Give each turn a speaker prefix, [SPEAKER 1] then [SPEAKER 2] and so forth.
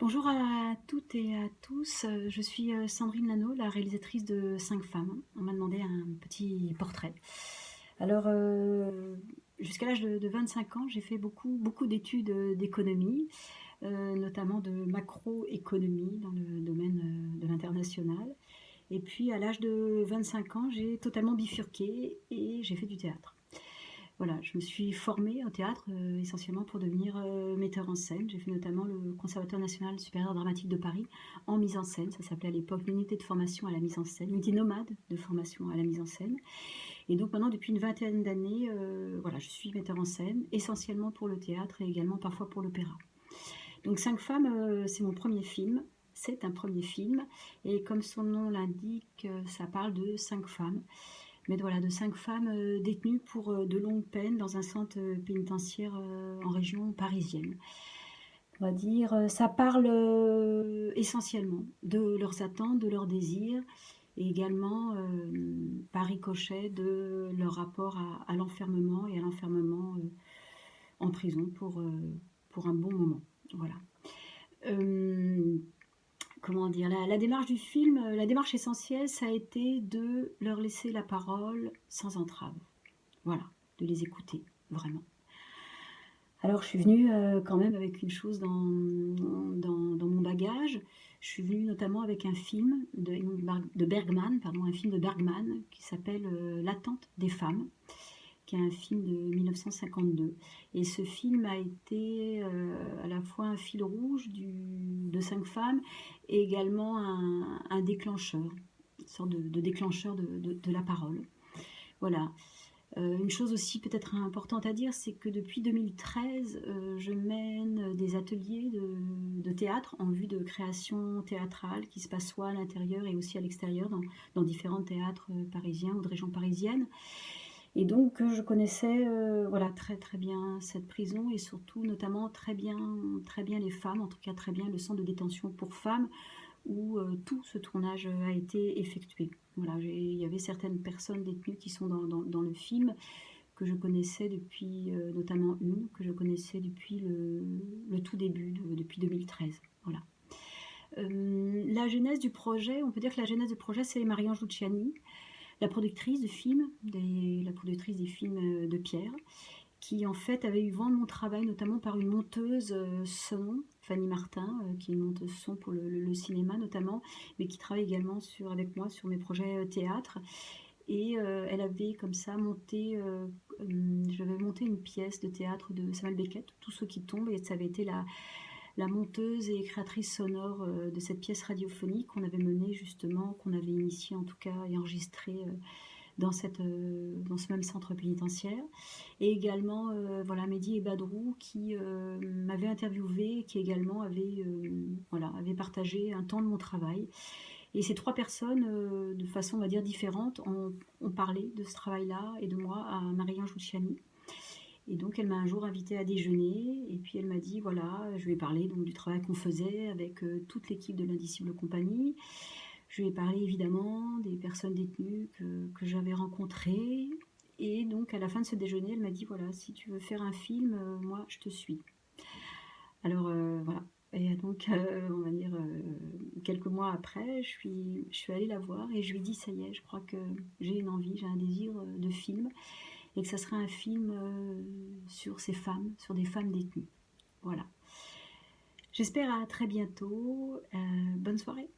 [SPEAKER 1] Bonjour à toutes et à tous, je suis euh, Sandrine Lano, la réalisatrice de 5 femmes. On m'a demandé un petit portrait. Alors, euh, jusqu'à l'âge de, 25 ans, j'ai fait beaucoup, beaucoup d'études euh, d'économie, notamment de macroéconomie dans le domaine de l'international. Et puis, à l'âge de 25 ans, j'ai totalement bifurqué et j'ai fait du théâtre. Voilà, je me suis formée au théâtre euh, essentiellement pour devenir euh, metteur en scène. J'ai fait notamment le Conservatoire national supérieur dramatique de Paris en mise en scène. Ça s'appelait à l'époque l'unité de formation à la mise en scène, l'unité nomade de formation à la mise en scène. Et donc maintenant, depuis une vingtaine d'années, euh, voilà, je suis metteur en scène, essentiellement pour le théâtre et également parfois pour l'opéra. Donc Cinq femmes, c'est mon premier film. C'est un premier film. Et comme son nom l'indique, ça parle de cinq femmes mais voilà, de cinq femmes euh, détenues pour euh, de longues peines dans un centre euh, pénitentiaire en région parisienne. On va dire, ça parle essentiellement de leurs attentes, de leurs désirs, et également par ricochet de leur rapport à, l'enfermement et à l'enfermement en prison pour, pour un bon moment. Voilà comment dire, la, démarche du film, euh, la démarche essentielle, ça a été de leur laisser la parole sans entrave. Voilà, de les écouter, vraiment. Alors je suis venue euh, quand même avec une chose dans, mon bagage. Je suis venue notamment avec un film de, Bergman, un film de Bergman qui s'appelle euh, L'attente des femmes qui est un film de 1952. Et ce film a été euh, à la fois un fil rouge de cinq femmes et également un, déclencheur, une sorte de, déclencheur de, la parole. Voilà. Euh, une chose aussi peut-être importante à dire, c'est que depuis 2013, euh, je mène des ateliers de, théâtre en vue de création théâtrale qui se passe soit à l'intérieur et aussi à l'extérieur dans, dans différents théâtres parisiens ou de régions parisiennes. Et donc, je connaissais euh, voilà, très très bien cette prison et surtout notamment très bien, très bien les femmes, en tout cas très bien le centre de détention pour femmes où euh, tout ce tournage a été effectué. Voilà, il y avait certaines personnes détenues qui sont dans, le film que je connaissais depuis, euh, notamment une, que je connaissais depuis le, tout début, depuis 2013. Voilà. la genèse du projet, on peut dire que la genèse du projet, c'est Luciani, la productrice de films, la productrice des films euh, de Pierre, qui en fait avait eu vent de mon travail, notamment par une monteuse euh, son, Fanny Martin, euh, qui est une monteuse son pour le, cinéma notamment, mais qui travaille également sur, avec moi sur mes projets théâtre. Et elle avait comme ça monté, j'avais monté une pièce de théâtre de Samuel Beckett, Tous ceux qui tombent, et ça avait été la, la monteuse et créatrice sonore euh, de cette pièce radiophonique qu'on avait menée justement, qu'on avait initiée en tout cas et enregistrée euh, dans, cette, euh, dans ce même centre pénitentiaire. Et également, voilà, Mehdi et Badrou qui m'avaient interviewé, qui également avaient, voilà, avaient partagé un temps de mon travail. Et ces trois personnes, de façon, on va dire, différente, ont, parlé de ce travail-là et de moi à Marie-Ange et donc, elle m'a un jour invité à déjeuner. Et puis, elle m'a dit, voilà, je lui ai parlé donc, du travail qu'on faisait avec euh, toute l'équipe de l'Indicible Compagnie. Je lui ai parlé évidemment des personnes détenues que, j'avais rencontrées. Et donc, à la fin de ce déjeuner, elle m'a dit, voilà, si tu veux faire un film, euh, moi, je te suis. Alors, euh, voilà. Et donc, on va dire, quelques mois après, je suis, je suis allée la voir et je lui ai dit, ça y est, je crois que j'ai une envie, j'ai un désir de film et que ça sera un film euh, sur ces femmes, sur des femmes détenues. Voilà. J'espère à très bientôt. Euh, bonne soirée.